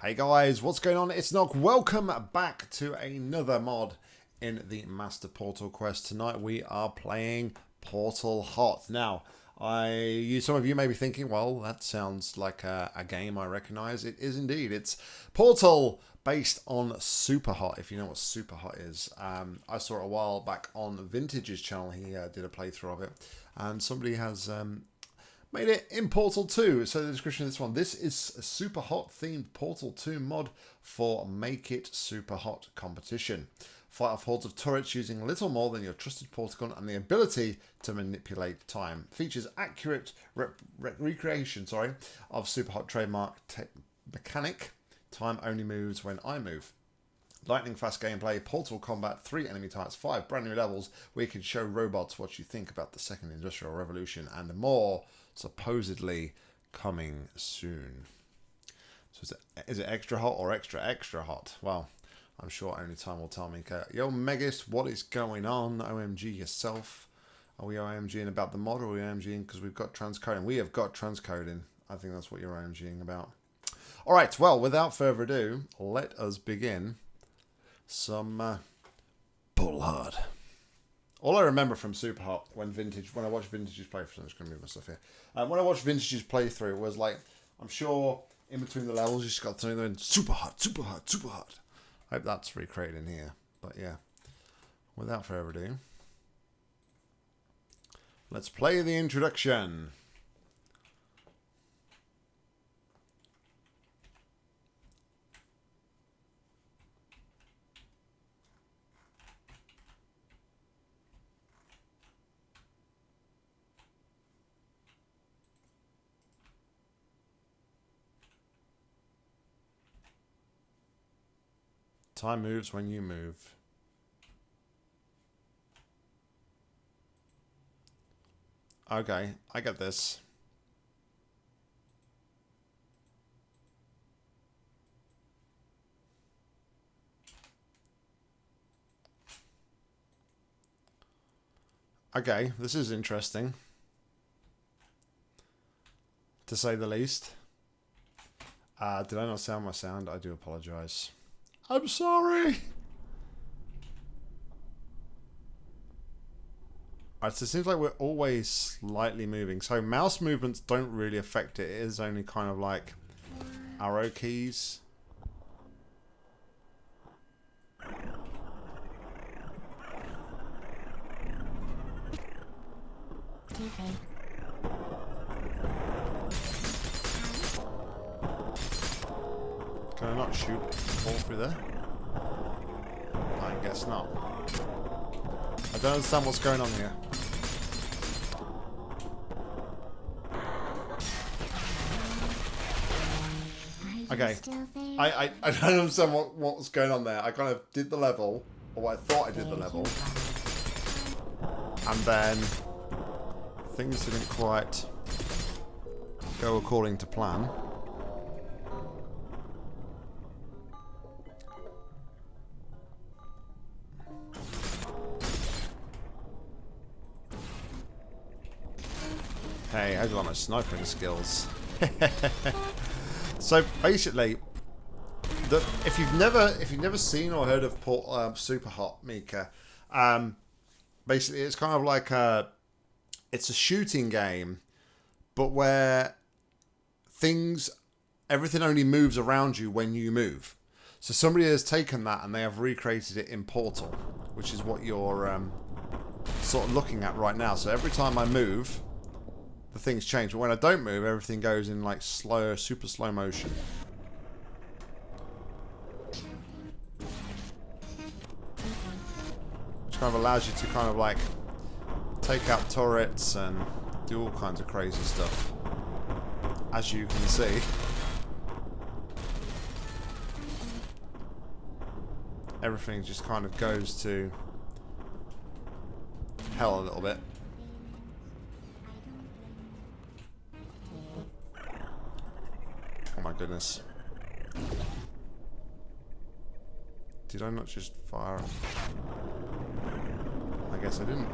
Hey guys, what's going on? It's Nock. Welcome back to another mod in the Master Portal Quest. Tonight we are playing Portal Hot. Now, I, you, some of you may be thinking, well, that sounds like a, a game I recognize. It is indeed. It's Portal based on Super Hot, if you know what Super Hot is. Um, I saw it a while back on Vintage's channel. He uh, did a playthrough of it, and somebody has um, made it in Portal 2. So the description of this one, this is a super hot themed Portal 2 mod for Make It Super Hot competition. Fight off hordes of turrets using little more than your trusted portal gun and the ability to manipulate time. Features accurate re re recreation sorry, of super hot trademark mechanic. Time only moves when I move. Lightning fast gameplay, portal combat, three enemy types, five brand new levels where you can show robots what you think about the second industrial revolution and more supposedly coming soon. So is it, extra hot or extra extra hot? Well, I'm sure only time will tell me. Yo, Megist, what is going on? OMG yourself. Are we OMGing about the mod or are we OMGing because we've got transcoding? We have got transcoding. I think that's what you're OMGing about. All right, well, without further ado, let us begin some uh, Portal Hot. All I remember from Super Hot when Vintage, when I watched Vintage's playthrough, I'm just going to move my stuff here. Um, when I watched Vintage's playthrough, was like, I'm sure in between the levels, you just got to know super hot, super hot, super hot. I hope that's recreated in here. But yeah, without further ado, let's play the introduction. Time moves when you move. Okay, I get this. Okay, this is interesting. To say the least. Uh, did I not sound my sound? I do apologize. I'm sorry. Alright, so it seems like we're always slightly moving. So mouse movements don't really affect it. It is only kind of like arrow keys. Okay. Can I not shoot all through there? I guess not. I don't understand what's going on here. Okay. I, I, I don't understand what, what was going on there. I kind of did the level, or I thought I did the level. And then things didn't quite go according to plan. I my sniping skills. so basically, the, if you've never if you've never seen or heard of Port, um, Super Hot Mika, um, basically it's kind of like a it's a shooting game, but where things everything only moves around you when you move. So somebody has taken that and they have recreated it in Portal, which is what you're um, sort of looking at right now. So every time I move, the things change. But when I don't move, everything goes in like slow, super slow motion. Which kind of allows you to kind of like take out turrets and do all kinds of crazy stuff. As you can see. Everything just kind of goes to hell a little bit. Oh my goodness. Did I not just fire? I guess I didn't.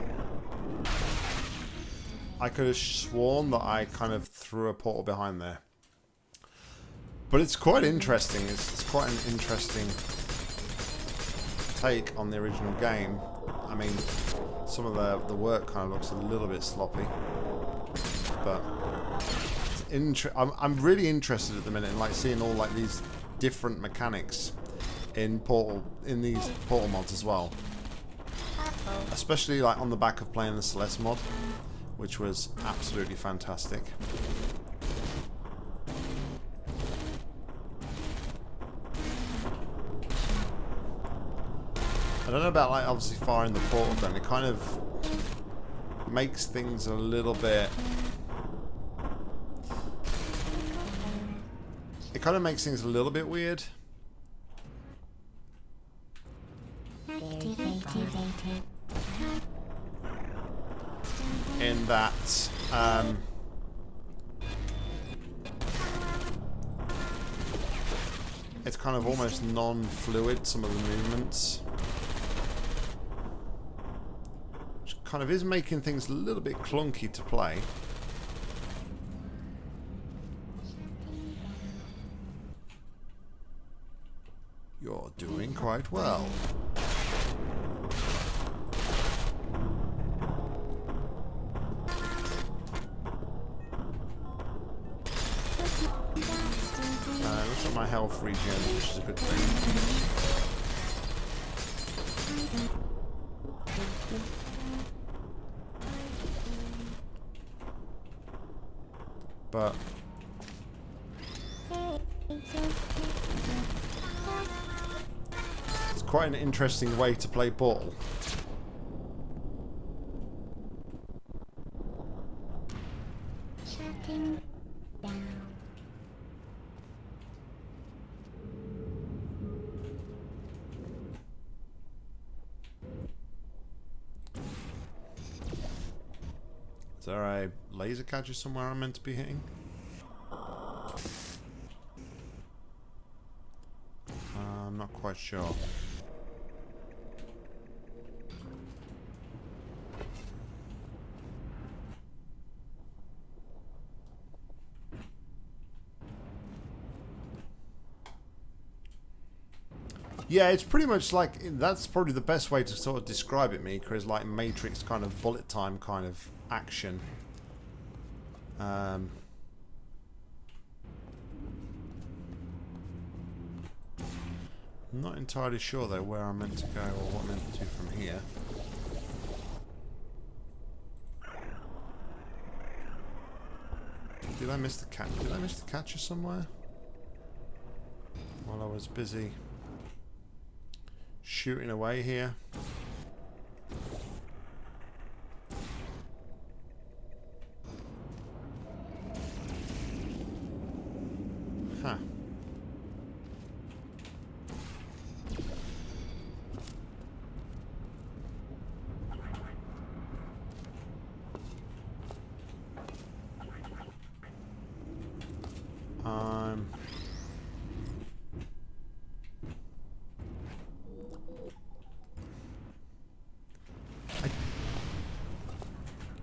I could have sworn that I kind of threw a portal behind there. But it's quite interesting. It's, it's quite an interesting take on the original game. I mean, some of the, the work kind of looks a little bit sloppy. But I'm, I'm really interested at the minute in like seeing all like these different mechanics in Portal in these Portal mods as well. Especially like on the back of playing the Celeste mod, which was absolutely fantastic. I don't know about like obviously firing the portal gun. It kind of makes things a little bit. It kind of makes things a little bit weird. In that, um, it's kind of almost non-fluid, some of the movements. Which kind of is making things a little bit clunky to play. Quite well. Interesting way to play ball. Is there a laser catcher somewhere I'm meant to be hitting? Uh, I'm not quite sure. Yeah, it's pretty much like that's probably the best way to sort of describe it, Mika, is like Matrix kind of bullet time kind of action. Um, I'm not entirely sure though where I'm meant to go or what I'm meant to do from here. Did I miss the cat? Did I miss the catcher somewhere? While I was busy shooting away here.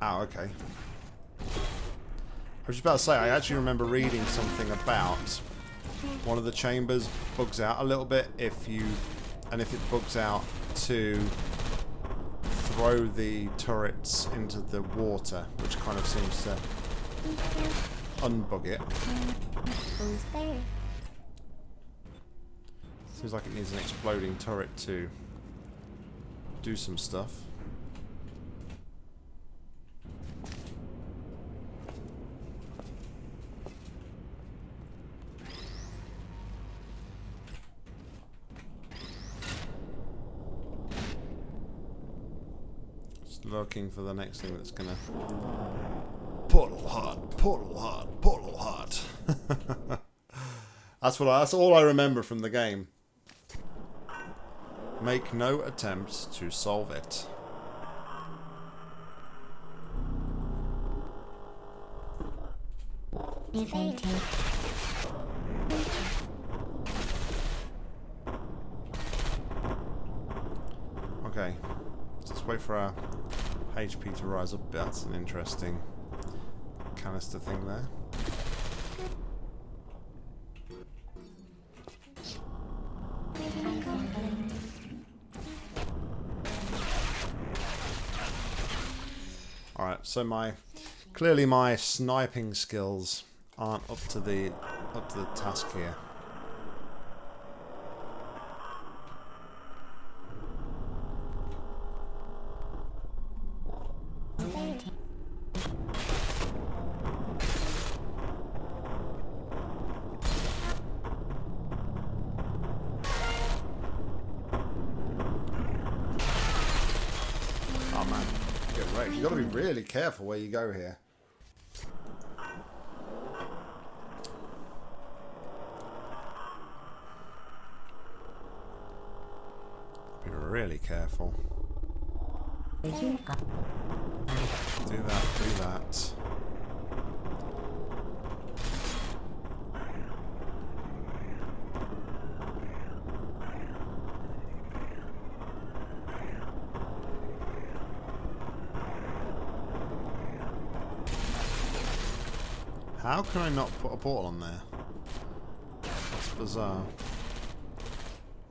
Oh, okay. I was about to say, I actually remember reading something about one of the chambers bugs out a little bit if you, and if it bugs out to throw the turrets into the water, which kind of seems to unbug it. Who's there? Seems like it needs an exploding turret to do some stuff. Looking for the next thing that's gonna... Portal Hot, Portal Hot, Portal Hot. that's what I, that's all I remember from the game. Make no attempt to solve it. Okay, let's wait for our HP to rise up. That's an interesting canister thing there. Alright, so my clearly my sniping skills aren't up to the up to the task here. Careful where you go here. Be really careful. Do that, do that. How can I not put a portal on there? That's bizarre.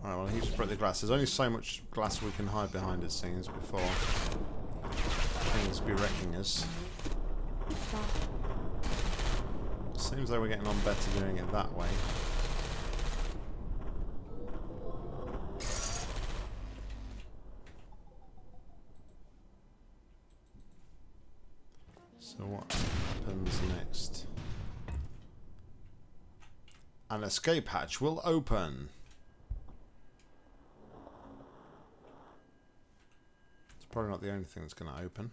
Alright, well, he just broke the glass. There's only so much glass we can hide behind, it seems, before things be wrecking us. Seems like we're getting on better doing it that way. So what happens next? An escape hatch will open. It's probably not the only thing that's going to open.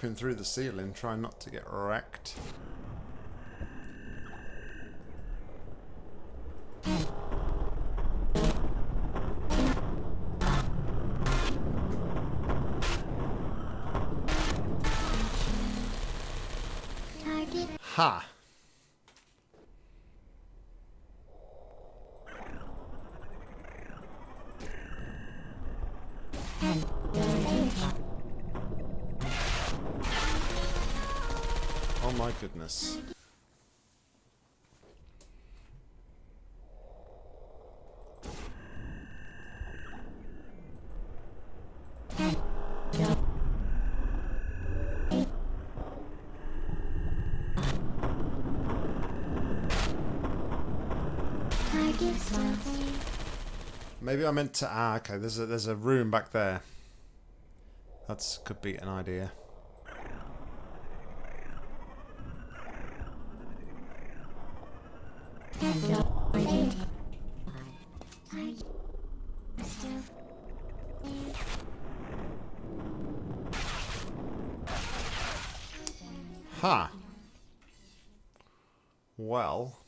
Dropping through the ceiling, trying not to get wrecked. Maybe I meant to. Ah, okay. There's a there's a room back there. That's could be an idea. Huh. Well.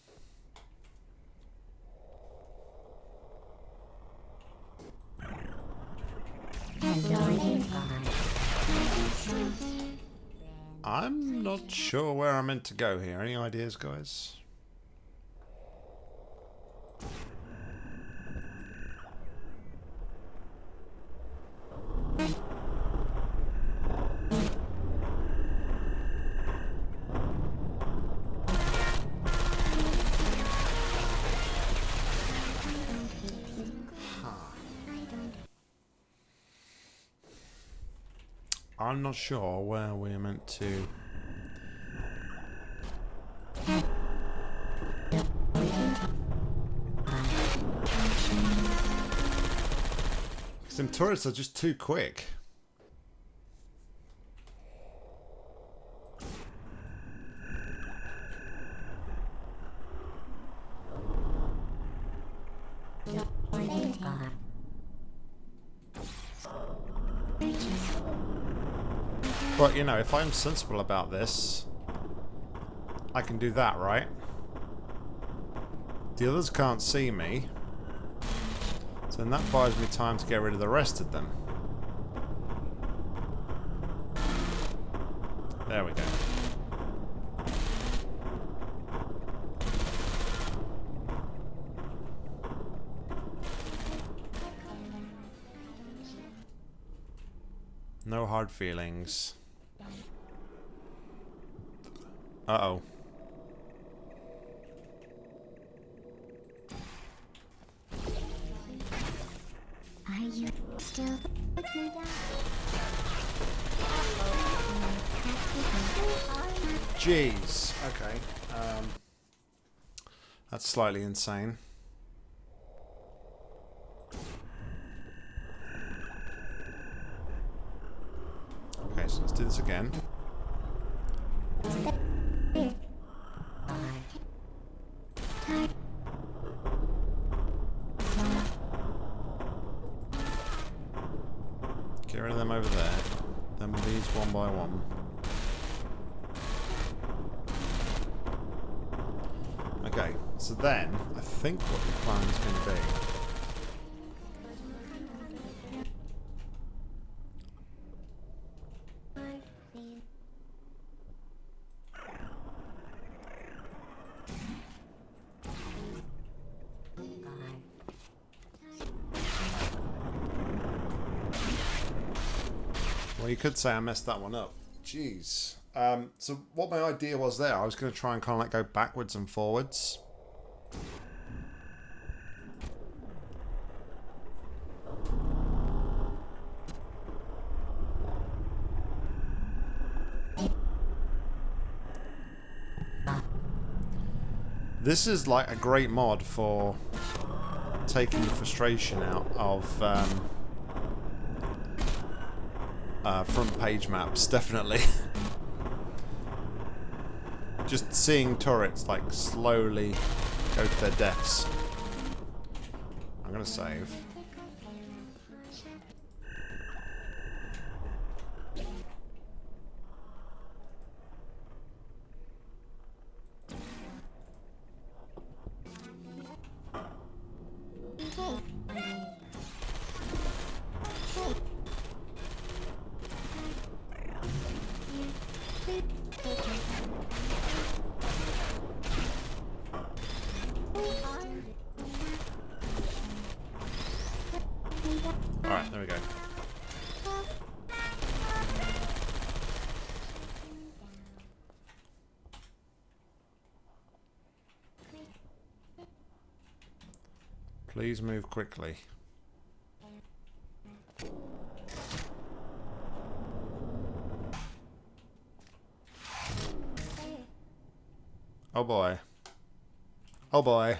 I'm not sure where I'm meant to go here. Any ideas, guys? I'm not sure where we're meant to... Some turrets are just too quick. But, you know, if I'm sensible about this, I can do that, right? The others can't see me. So then that buys me time to get rid of the rest of them. There we go. No hard feelings. Uh-oh. Are you still Jeez. Okay. Um, that's slightly insane. Okay, so let's do this again. Get rid of them over there. Then these one by one. Okay, so then I think what the plan is going to be. Well, you could say I messed that one up. Jeez. Um, so what my idea was there, I was going to try and kind of like go backwards and forwards. This is like a great mod for taking the frustration out of um, uh, front page maps, definitely. Just seeing turrets like slowly go to their deaths. I'm gonna save. Please move quickly. Oh boy. Oh boy.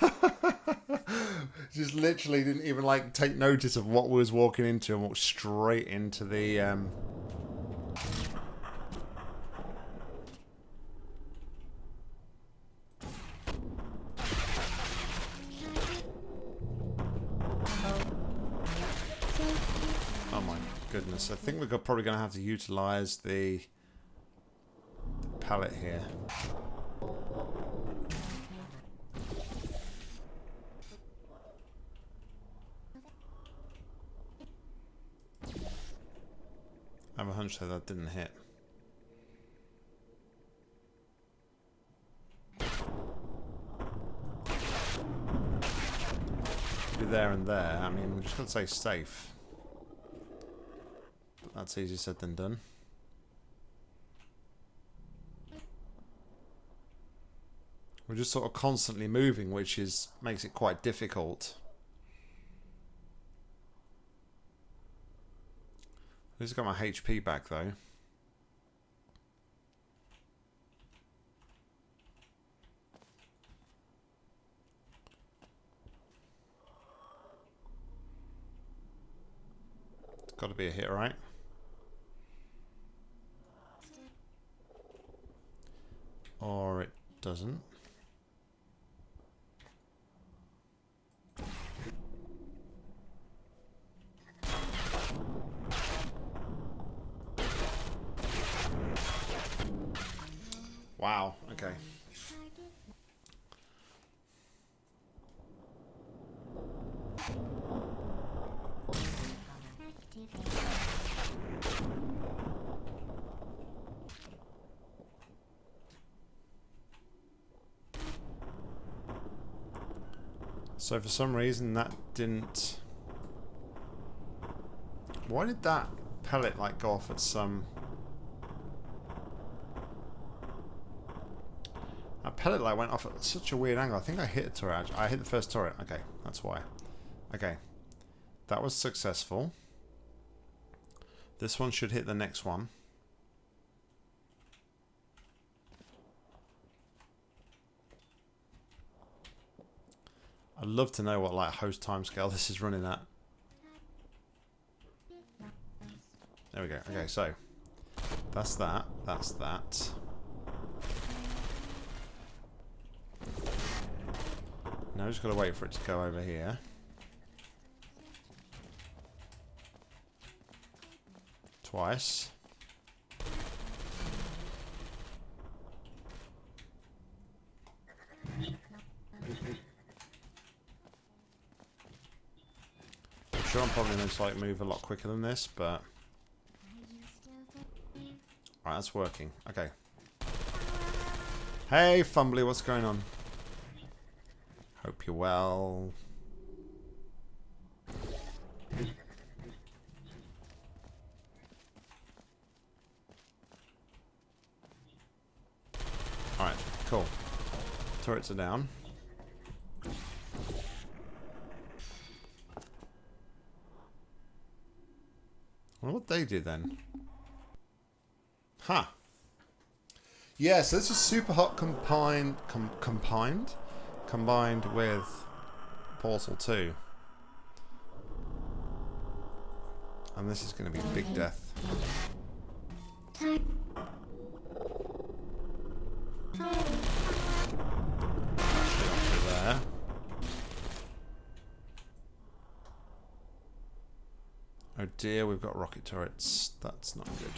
Just literally didn't even like take notice of what we was walking into and walked straight into the um going to have to utilize the, the pallet here. I have a hunch that that didn't hit. Be there and there. I mean, we're just going to say safe. That's easier said than done. We're just sort of constantly moving, which is makes it quite difficult. At least I got my HP back though. It's got to be a hit, right? Or it doesn't. Wow, okay. So for some reason that didn't... Why did that pellet like go off at some... That pellet light went off at such a weird angle. I think I hit a turret. I hit the first turret. Okay, that's why. Okay. That was successful. This one should hit the next one. Love to know what like host timescale this is running at. There we go. Okay, so that's that. That's that. Now just gotta wait for it to go over here. Twice. Sure I'm probably going to like move a lot quicker than this, but? Alright, that's working. Okay. Hey, Fumbly, what's going on? Hope you're well. Alright, cool. Turrets are down. I wonder what they do then. Huh. Yeah, so this is super hot combined, com combined, combined with Portal 2. And this is going to be big death. Shit onto there. Oh dear, we've got rocket turrets. That's not good.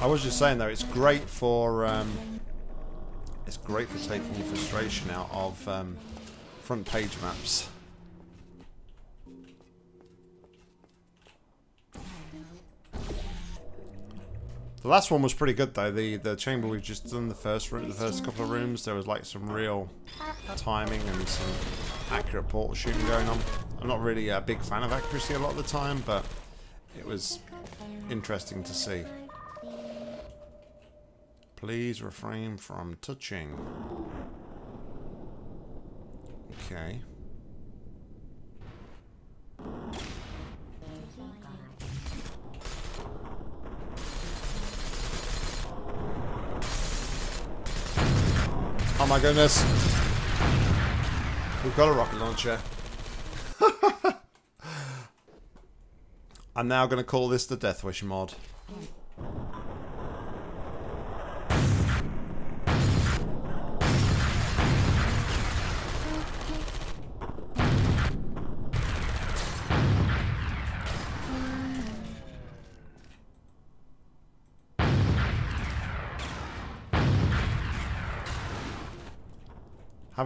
I was just saying though, it's great for um, it's great for taking the frustration out of um, front page maps. The last one was pretty good though. The the chamber we've just done the first room, the first couple of rooms, there was like some real timing and some accurate portal shooting going on. I'm not really a big fan of accuracy a lot of the time, but it was interesting to see. Please refrain from touching. Okay. Oh my goodness. We've got a rocket launcher. I'm now going to call this the Death Wish mod.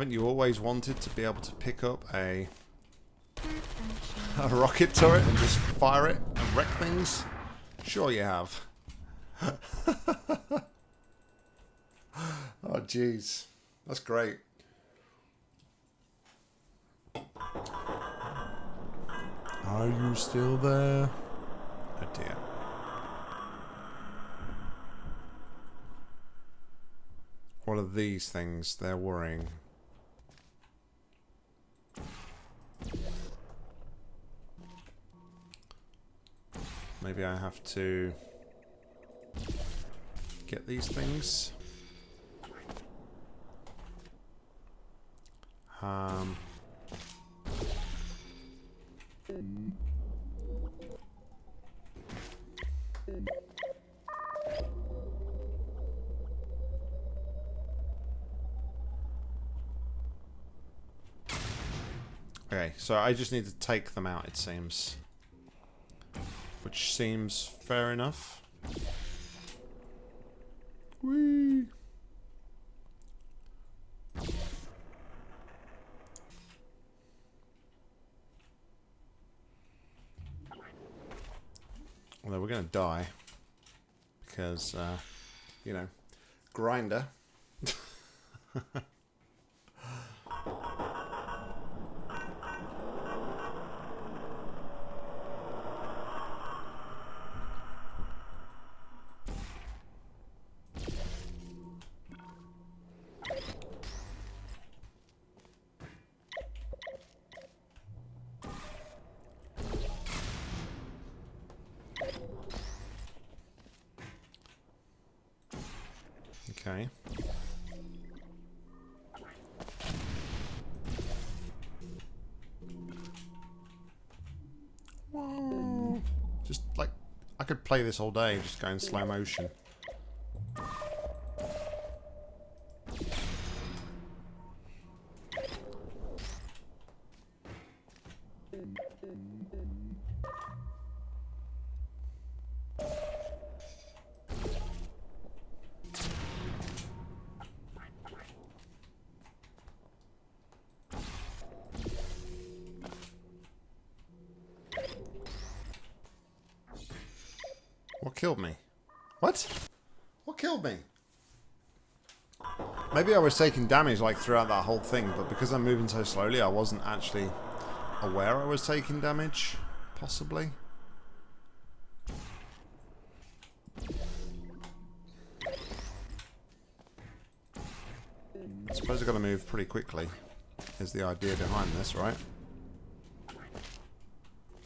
Haven't you always wanted to be able to pick up a a rocket turret and just fire it and wreck things? Sure you have. oh jeez. That's great. Are you still there? Oh dear. What are these things? They're worrying. Maybe I have to get these things. Um, okay, so I just need to take them out, it seems. Which seems fair enough. Whee! Although we're going to die. Because, uh, you know, grinder. play this all day, just go in slow motion. What killed me? What? What killed me? Maybe I was taking damage like throughout that whole thing, but because I'm moving so slowly, I wasn't actually aware I was taking damage. Possibly. I suppose I've got to move pretty quickly, is the idea behind this, right?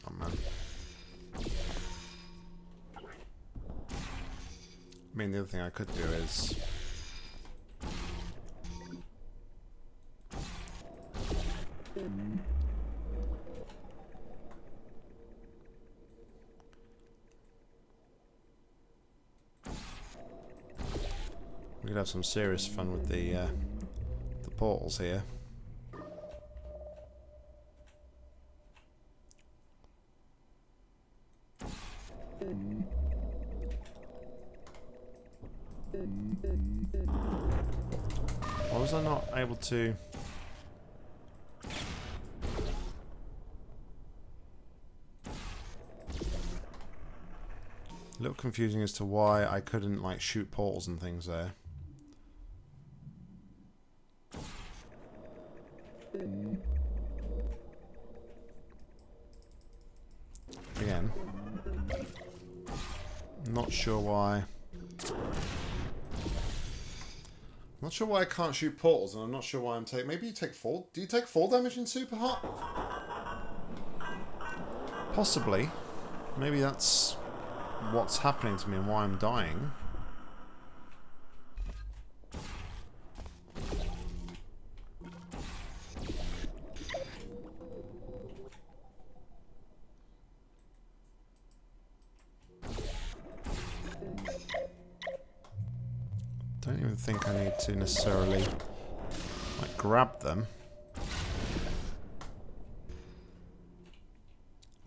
Oh man. I mean, the other thing I could do is... We could have some serious fun with the, uh, the portals here. Why was I not able to... confusing as to why I couldn't like shoot portals and things there. Again. Not sure why. Not sure why I can't shoot portals, and I'm not sure why I'm taking. Maybe you take fall. Do you take fall damage in super hot? Possibly. Maybe that's what's happening to me and why I'm dying. Don't even think I need to necessarily like grab them.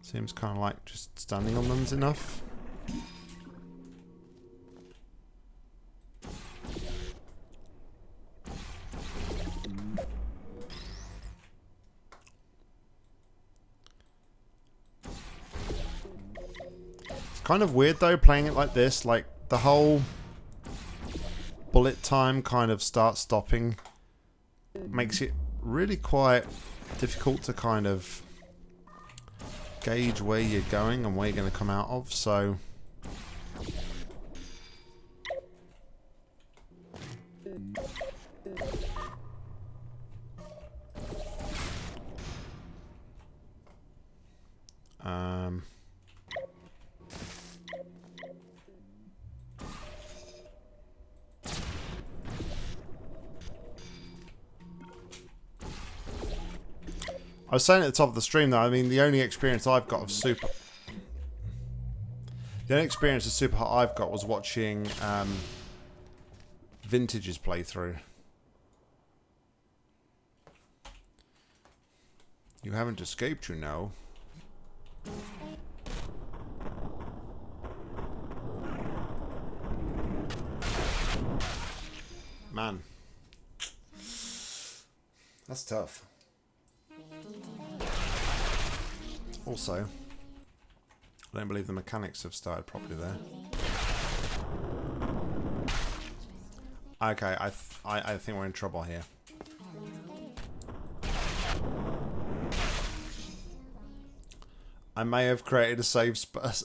Seems kind of like just standing on them's enough. Kind of weird though playing it like this, like the whole bullet time kind of starts stopping makes it really quite difficult to kind of gauge where you're going and where you're going to come out of so. Um I was saying at the top of the stream though, I mean the only experience I've got of super the only experience of super hot I've got was watching um, Vintage's playthrough. You haven't escaped, you know. Man. That's tough. Also, I don't believe the mechanics have started properly there. Okay, I, I, I think we're in trouble here. I may have created a save space.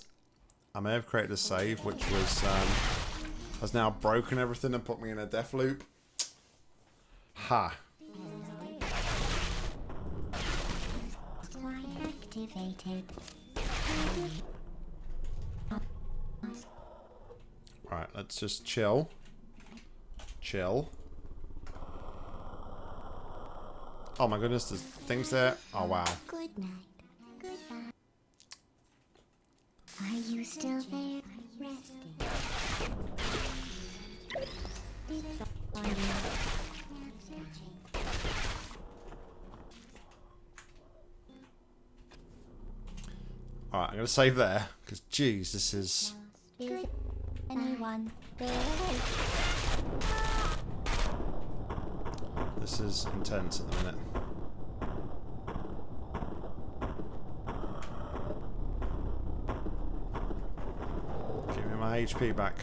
I may have created a save which was um, has now broken everything and put me in a death loop. Ha. Activated. Right, let's just chill. Chill. Oh my goodness, there's things there. Oh wow. Good night. Goodbye. Are you still there? Resting. Goodbye. Searching. Alright, I'm going to save there. Because, geez, this is... This is intense at the minute. Give me my HP back.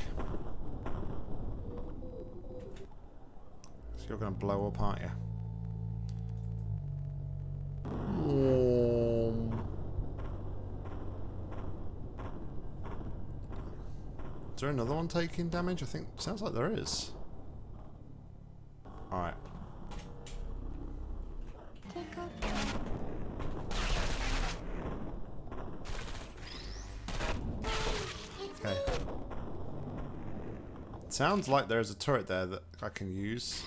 So you're going to blow up, aren't you? There another one taking damage? I think sounds like there is. Alright. Okay. Sounds like there's a turret there that I can use.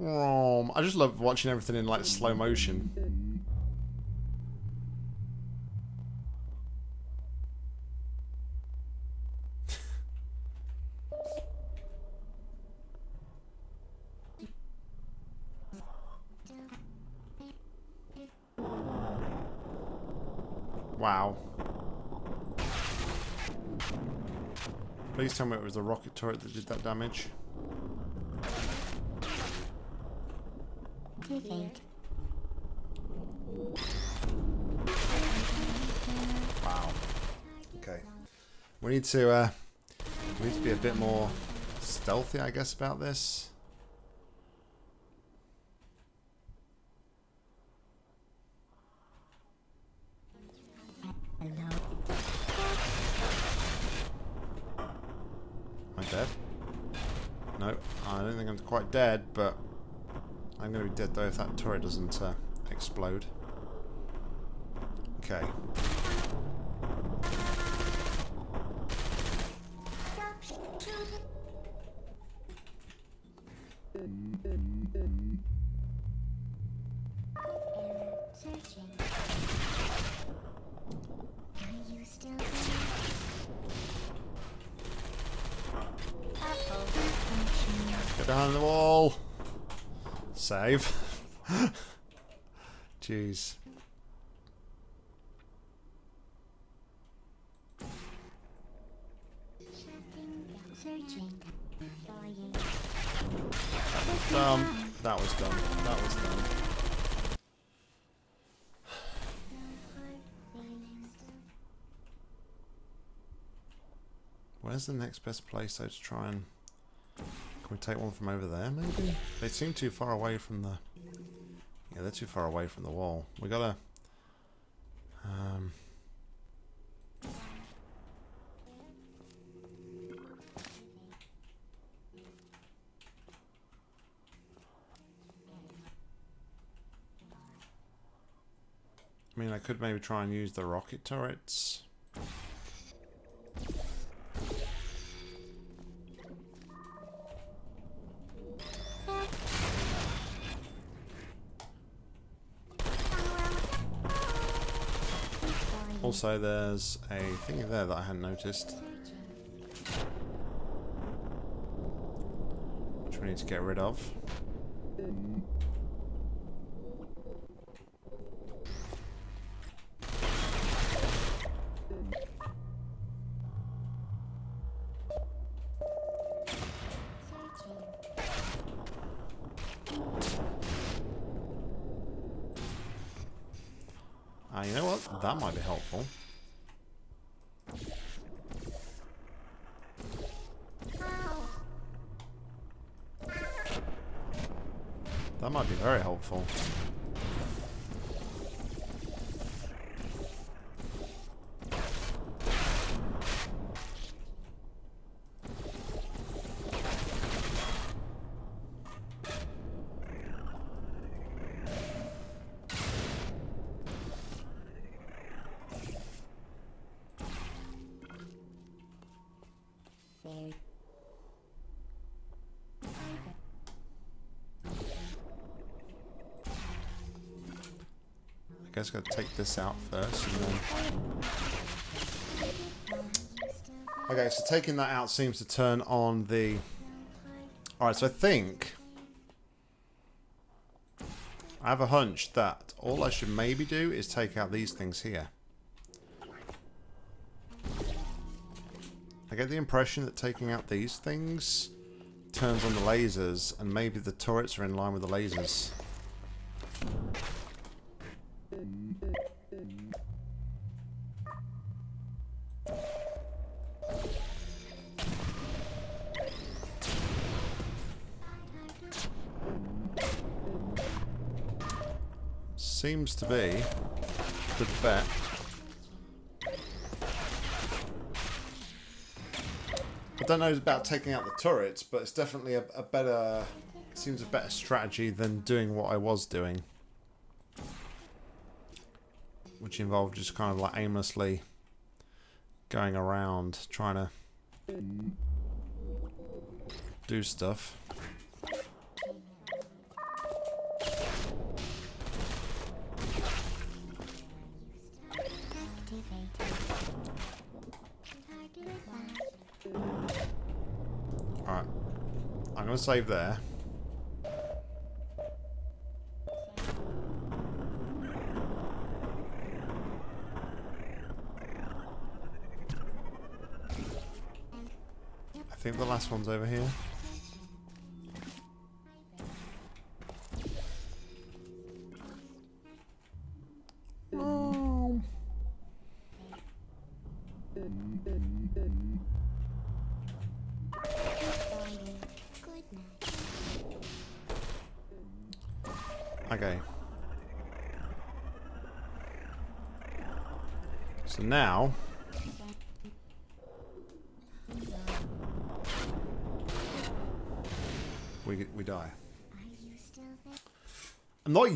Um, I just love watching everything in like slow motion. Wow. Please tell me it was the rocket turret that did that damage. Activate. Wow. Okay. We need to uh we need to be a bit more stealthy, I guess, about this. I dead? No, I don't think I'm quite dead, but I'm going to be dead though if that turret doesn't uh, explode. Okay. Where's the next best place though to try and... Can we take one from over there maybe? They seem too far away from the... Yeah, they're too far away from the wall. We gotta... Um... I mean, I could maybe try and use the rocket turrets. Also, there's a thing there that I hadn't noticed, which we need to get rid of. Um, Ah, you know what? That might be helpful. That might be very I guess gotta take this out first then... Okay, so taking that out seems to turn on the... Alright, so I think... I have a hunch that all I should maybe do is take out these things here. I get the impression that taking out these things turns on the lasers, and maybe the turrets are in line with the lasers. Seems to be the bet. I don't know about taking out the turrets, but it's definitely a, a better, seems a better strategy than doing what I was doing. Which involved just kind of like aimlessly going around trying to do stuff. Save there. I think the last one's over here.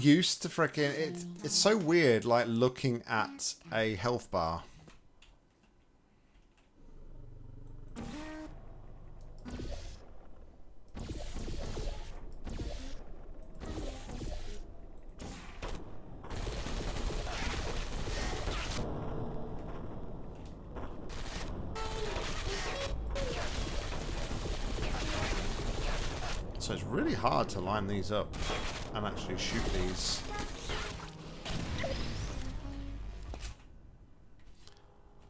Used to freaking it. It's so weird, like looking at a health bar. So it's really hard to line these up and actually shoot these.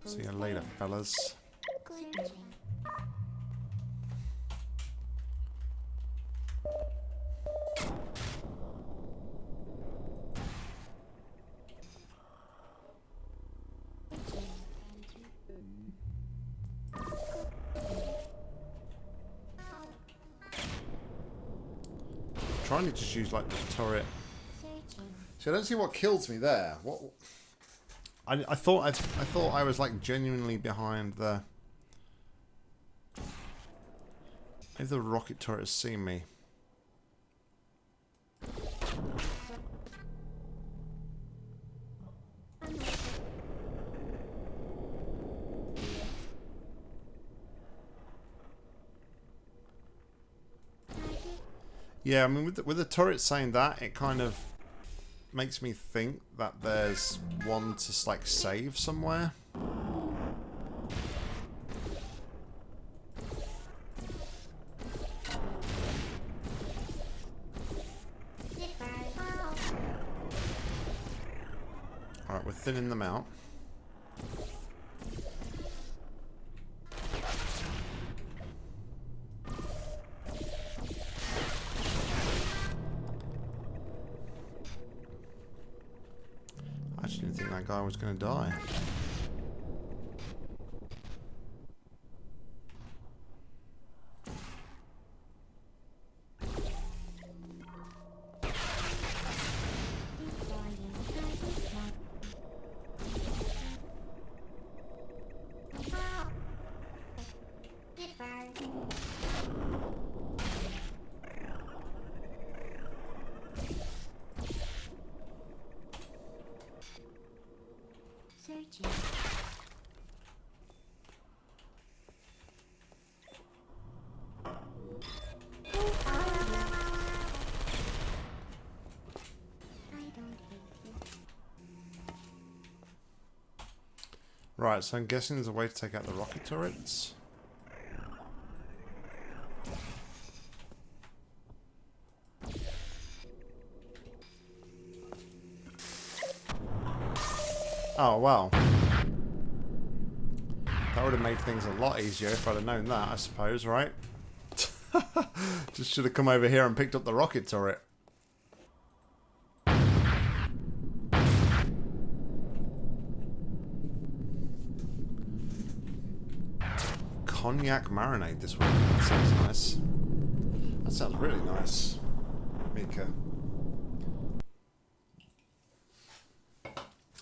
See you later, fellas. Just use like the turret. See, I don't see what kills me there. What? I, I thought I, I thought I was like genuinely behind the. Maybe the rocket turret has seen me. Yeah, I mean, with the, with the turret saying that, it kind of makes me think that there's one to like save somewhere. All right, we're thinning them out. To die. Right, so I'm guessing there's a way to take out the rocket turrets. Oh, well. That would have made things a lot easier if I'd have known that, I suppose, right? Just should have come over here and picked up the rocket turret. Cognac marinade this week. That sounds nice. That sounds really nice, Mika.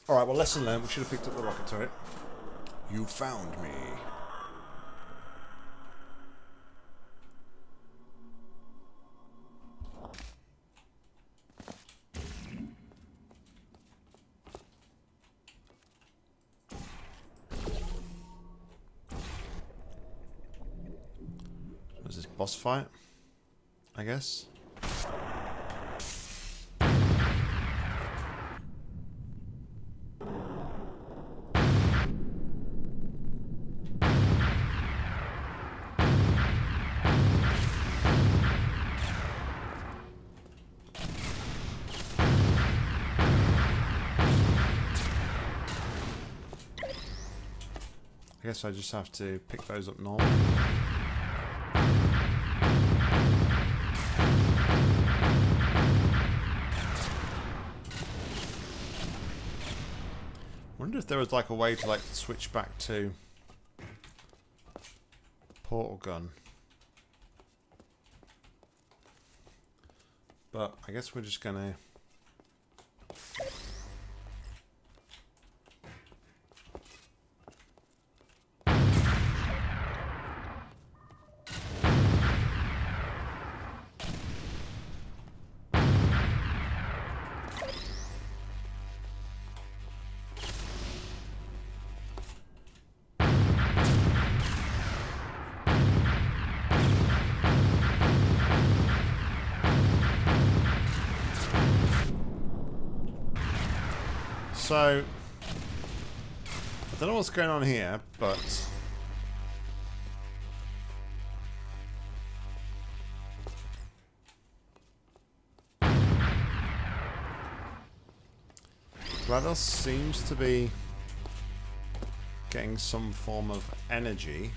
Alright, well, lesson learned. We should have picked up the rocket turret. You found me. Boss fight? I guess. I guess I just have to pick those up normal. If there was like a way to like switch back to portal gun. But I guess we're just gonna So, I don't know what's going on here, but GLaDOS seems to be getting some form of energy.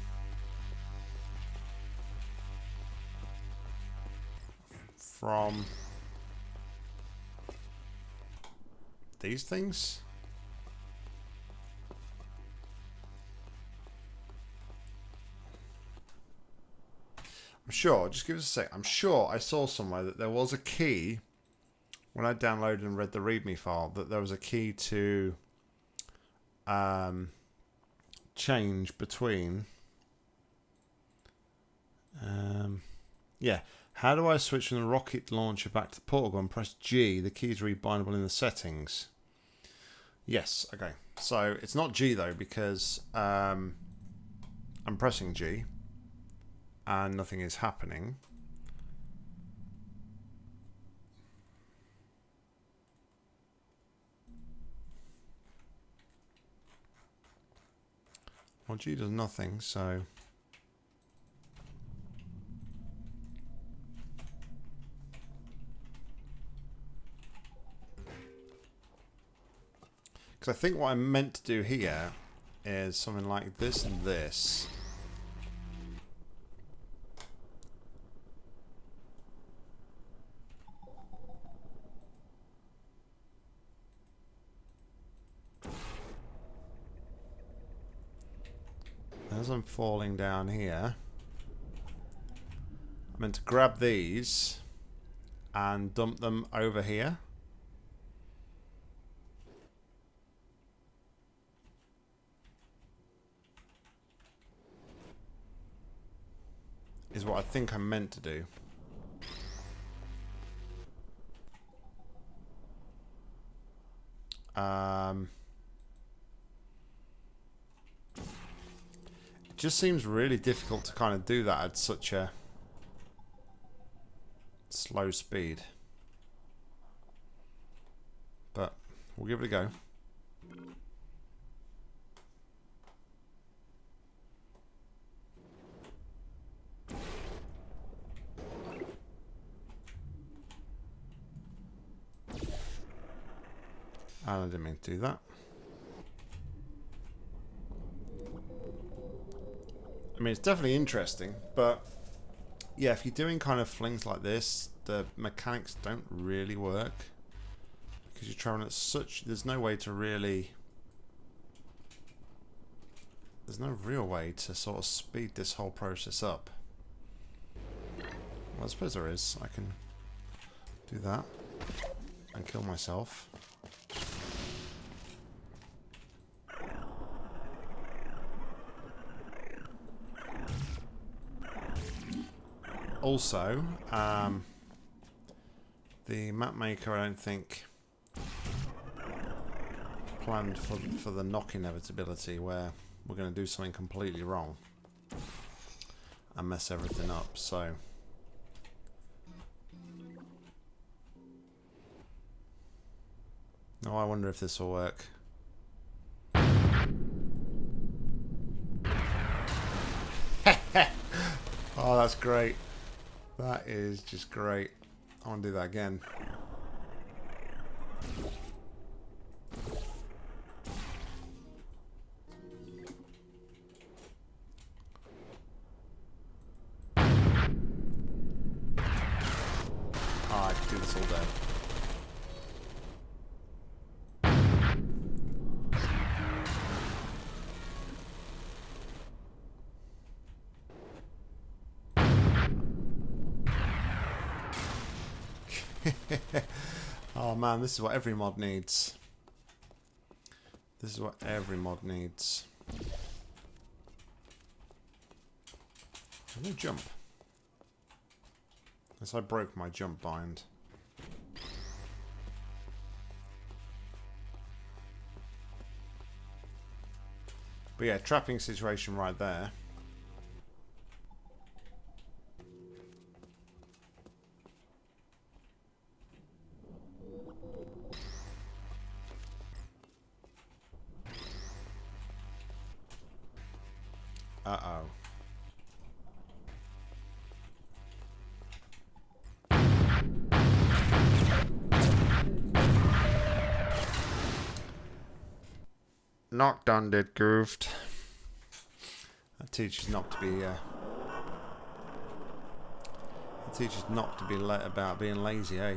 From these things? I'm sure, just give us a sec. I'm sure I saw somewhere that there was a key when I downloaded and read the README file that there was a key to um, change between. Um, yeah. How do I switch from the rocket launcher back to the portal gun? Press G. The key is rebindable in the settings. Yes. Okay. So it's not G though because um, I'm pressing G and nothing is happening. Well, G does nothing, so... Because I think what I'm meant to do here is something like this and this. As I'm falling down here, I'm meant to grab these and dump them over here. Is what I think I'm meant to do. Um, just seems really difficult to kind of do that at such a slow speed. But we'll give it a go. And I didn't mean to do that. I mean, it's definitely interesting, but yeah, if you're doing kind of flings like this, the mechanics don't really work because you're traveling at such. There's no way to really. There's no real way to sort of speed this whole process up. Well, I suppose there is. I can do that and kill myself. Also, um, the map maker, I don't think, planned for, for the knock inevitability where we're going to do something completely wrong and mess everything up, so... Oh, I wonder if this will work. oh, that's great. That is just great. I want to do that again. Man, this is what every mod needs. This is what every mod needs. Can No jump. As I broke my jump bind. But yeah, trapping situation right there. Done, did goofed. That teaches not to be. Uh, that teaches not to be let about being lazy, eh?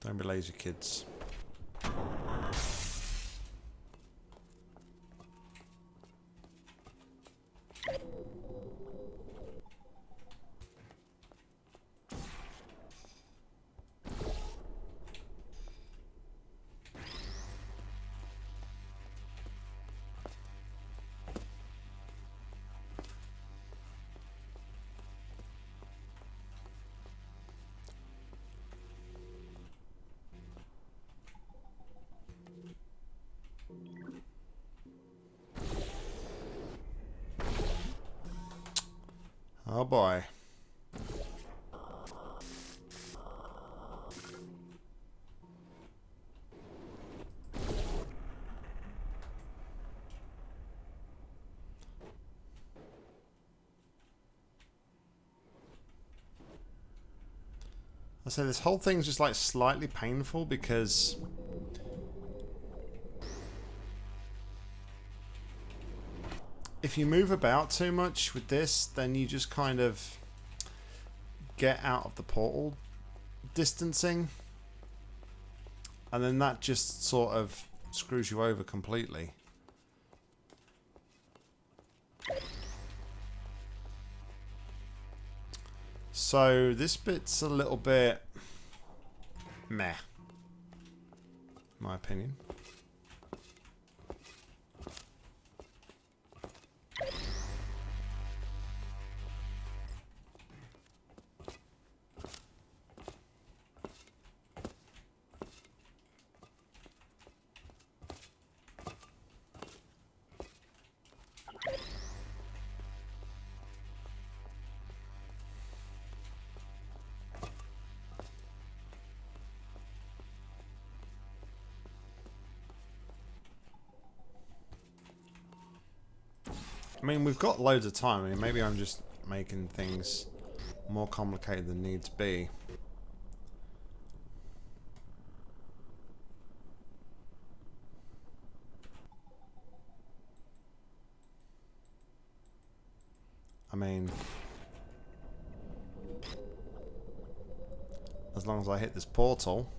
Don't be lazy, kids. I say this whole thing's just like slightly painful because if you move about too much with this, then you just kind of get out of the portal distancing. And then that just sort of screws you over completely. So this bit's a little bit meh, my opinion. Mean, we've got loads of time. I mean, maybe I'm just making things more complicated than need to be. I mean, as long as I hit this portal.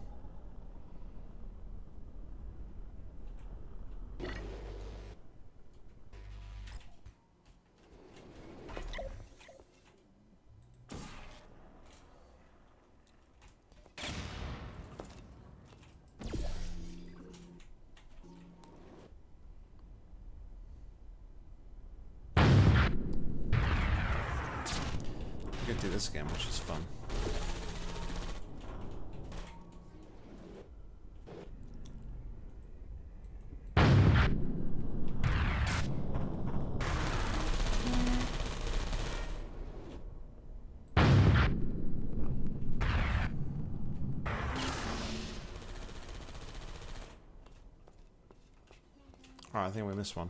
Alright, I think we missed one.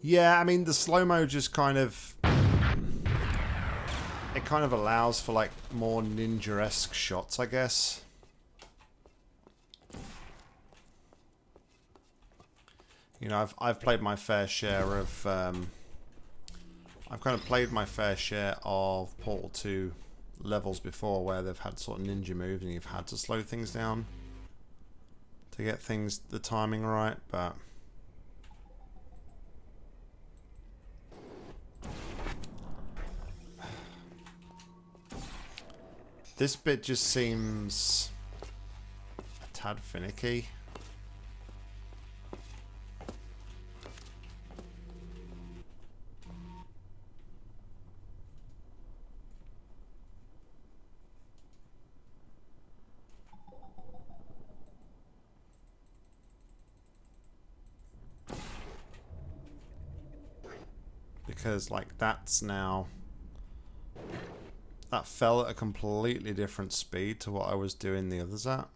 Yeah, I mean the slow mo just kind of it kind of allows for like more ninja-esque shots, I guess. You know, I've I've played my fair share of um, I've kind of played my fair share of Portal 2 levels before where they've had sort of ninja moves and you've had to slow things down to get things the timing right, but This bit just seems a tad finicky. Because, like, that's now that fell at a completely different speed to what I was doing the others at.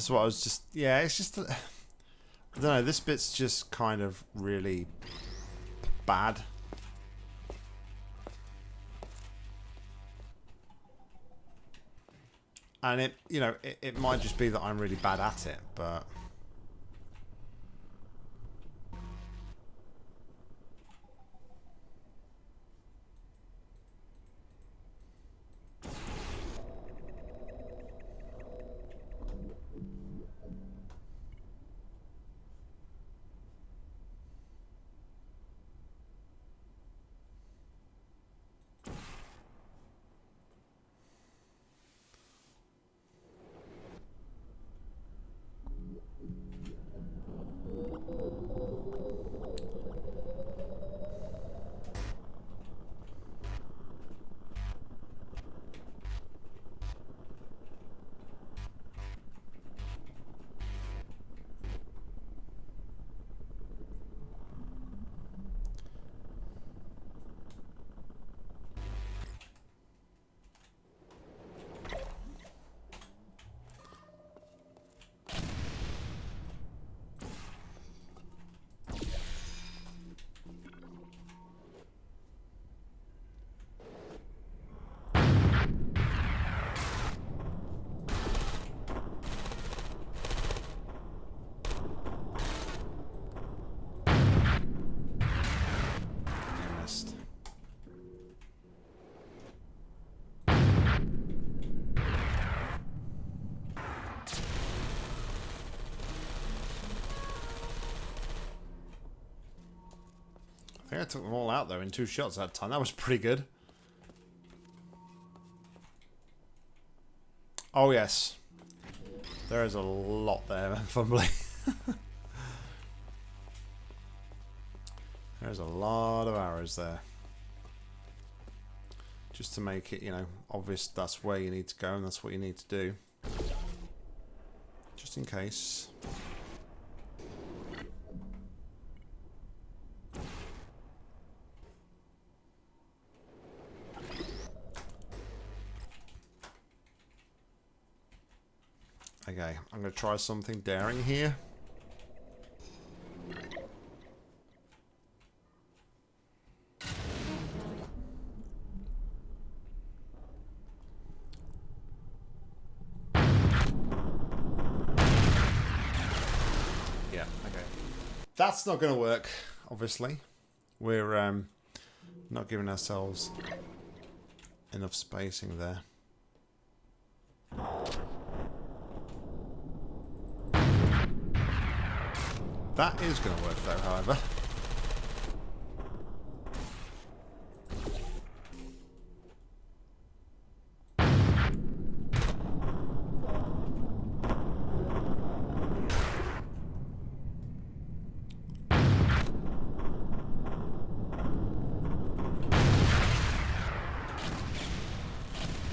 That's what I was just... Yeah, it's just... I don't know, this bit's just kind of really bad. And it, you know, it, it might just be that I'm really bad at it, but... think I took them all out though in two shots that time. That was pretty good. Oh yes. There is a lot there, fumbly. There's a lot of arrows there. Just to make it, you know, obvious that's where you need to go and that's what you need to do. Just in case. Okay, I'm going to try something daring here. Yeah, okay. That's not going to work, obviously. We're um, not giving ourselves enough spacing there. That is going to work though, however.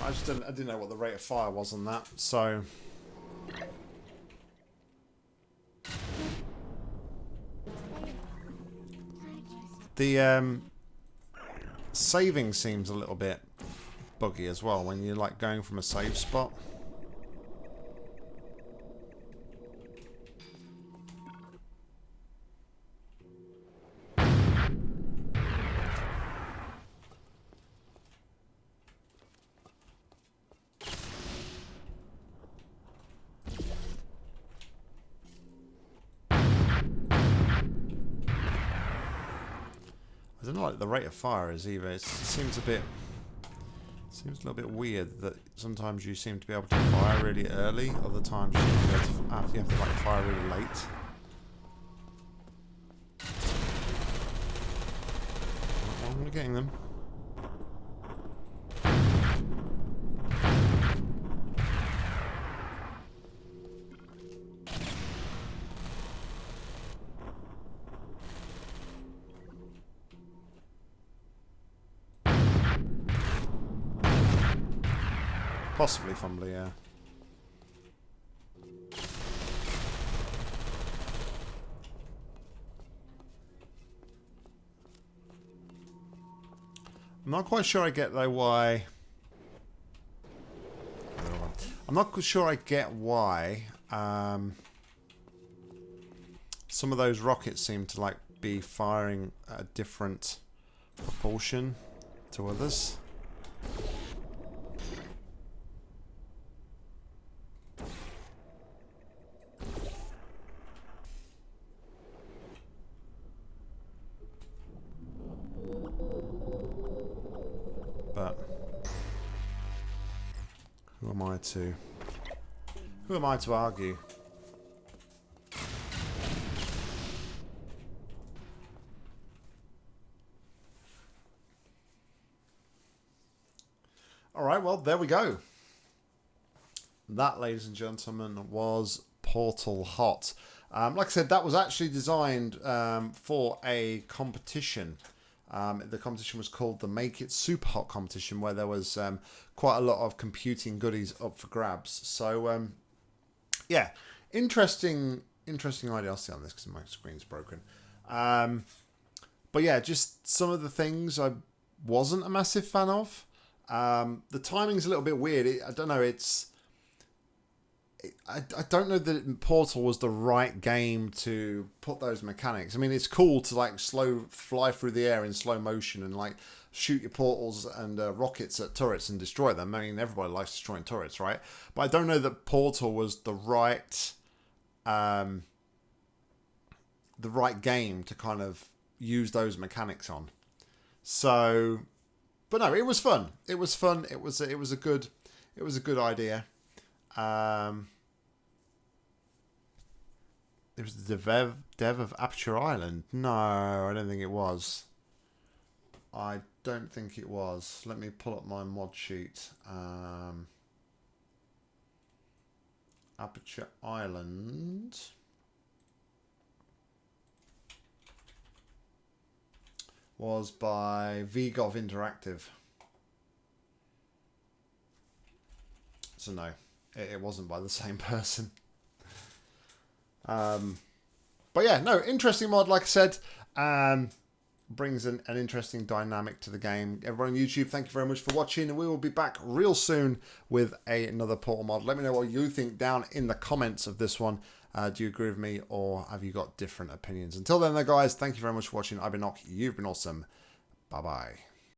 I just didn't, I didn't know what the rate of fire was on that, so The um, saving seems a little bit buggy as well when you're like going from a save spot. Don't know, like the rate of fire is either. It seems a bit, seems a little bit weird that sometimes you seem to be able to fire really early, other times you, to you have to like fire really late. I'm getting them. Possibly fumbly, yeah. I'm not quite sure I get though why. I'm not sure I get why um, some of those rockets seem to like be firing a different proportion to others. To who am I to argue? All right, well, there we go. That, ladies and gentlemen, was Portal Hot. Um, like I said, that was actually designed um, for a competition. Um, the competition was called the Make It Super Hot competition, where there was um, quite a lot of computing goodies up for grabs. So, um, yeah, interesting, interesting idea. I'll see on this because my screen's broken. Um, but yeah, just some of the things I wasn't a massive fan of. Um, the timing's a little bit weird. It, I don't know. It's I, I don't know that Portal was the right game to put those mechanics. I mean, it's cool to like slow fly through the air in slow motion and like shoot your portals and uh, rockets at turrets and destroy them. I mean, everybody likes destroying turrets, right? But I don't know that Portal was the right um, the right game to kind of use those mechanics on. So, but no, it was fun. It was fun. It was it was a good it was a good idea. Um, it was the dev, dev of Aperture Island. No, I don't think it was. I don't think it was. Let me pull up my mod sheet. Um, Aperture Island. Was by VGov Interactive. So no, it, it wasn't by the same person. Um, but yeah, no, interesting mod, like I said. Um, brings an, an interesting dynamic to the game. Everyone on YouTube, thank you very much for watching. And we will be back real soon with a, another Portal mod. Let me know what you think down in the comments of this one. Uh, do you agree with me or have you got different opinions? Until then, though, guys, thank you very much for watching. I've been Nock. You've been awesome. Bye-bye.